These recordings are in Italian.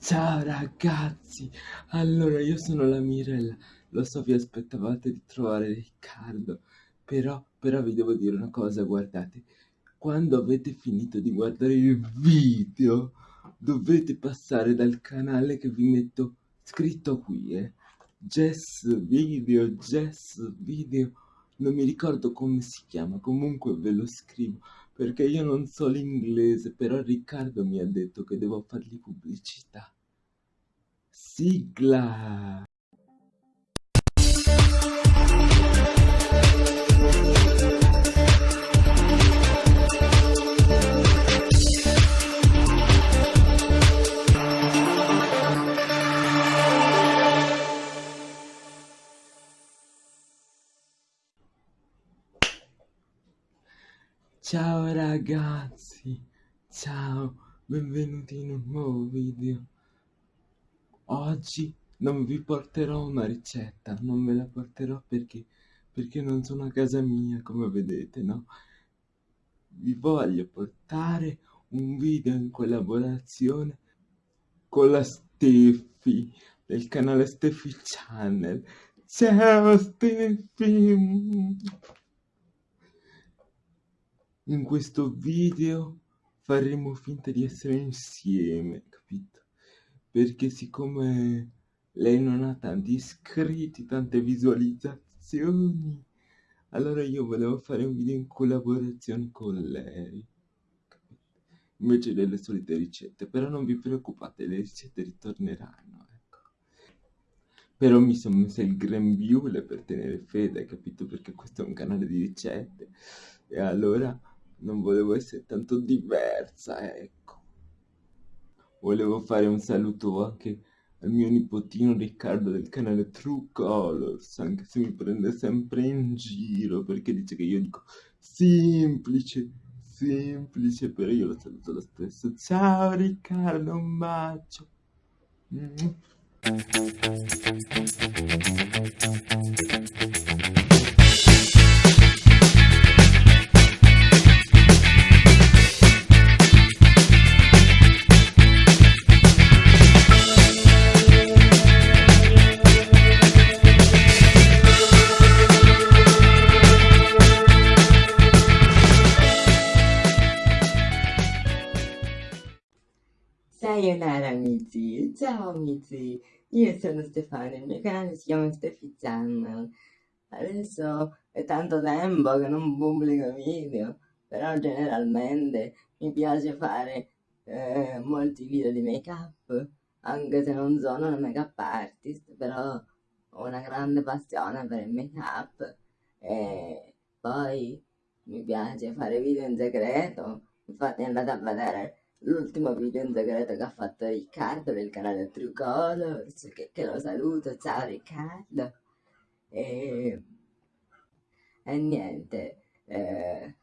Ciao ragazzi, allora io sono la Mirella, lo so vi aspettavate di trovare Riccardo, però, però vi devo dire una cosa, guardate, quando avete finito di guardare il video dovete passare dal canale che vi metto scritto qui, eh, Jess Video, Jess Video, non mi ricordo come si chiama, comunque ve lo scrivo, perché io non so l'inglese, però Riccardo mi ha detto che devo fargli pubblicità. Sigla! Ciao ragazzi, ciao, benvenuti in un nuovo video. Oggi non vi porterò una ricetta, non ve la porterò perché, perché non sono a casa mia, come vedete, no? Vi voglio portare un video in collaborazione con la Steffi, del canale Steffi Channel. Ciao Steffi! In questo video faremo finta di essere insieme, capito? Perché siccome lei non ha tanti iscritti, tante visualizzazioni, allora io volevo fare un video in collaborazione con lei, capito? Invece delle solite ricette, però non vi preoccupate, le ricette ritorneranno, ecco. Però mi sono messa il grembiule per tenere fede, capito? Perché questo è un canale di ricette. E allora non volevo essere tanto diversa, ecco. Volevo fare un saluto anche al mio nipotino Riccardo del canale True Colors, anche se mi prende sempre in giro perché dice che io dico semplice, semplice, però io lo saluto lo stesso. Ciao Riccardo, un bacio. Mm. Sayonara amici, ciao amici, io sono Stefano, il mio canale si chiama Steffi Channel. Adesso è tanto tempo che non pubblico video, però generalmente mi piace fare eh, molti video di make up, anche se non sono una make up artist, però ho una grande passione per il make up e poi mi piace fare video in segreto, infatti andate a vedere l'ultimo video in segreto che ha fatto Riccardo del canale True Colors, che, che lo saluto, ciao Riccardo. E, e niente, eh,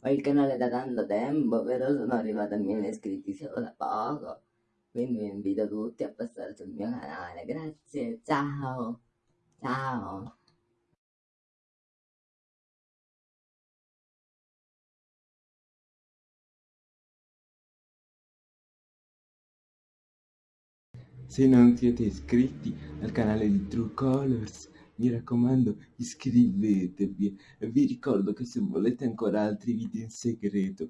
ho il canale da tanto tempo, però sono arrivata a 1000 iscritti solo da poco, quindi vi invito tutti a passare sul mio canale, grazie, ciao, ciao. Se non siete iscritti al canale di True Colors, mi raccomando iscrivetevi vi ricordo che se volete ancora altri video in segreto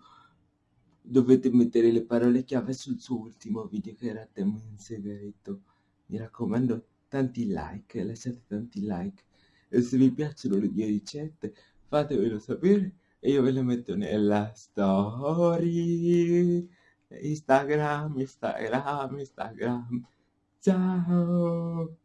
dovete mettere le parole chiave sul suo ultimo video che era tema in segreto. Mi raccomando tanti like, lasciate tanti like e se vi piacciono le mie ricette fatemelo sapere e io ve le metto nella story. Instagram, Instagram, Instagram. Ciao!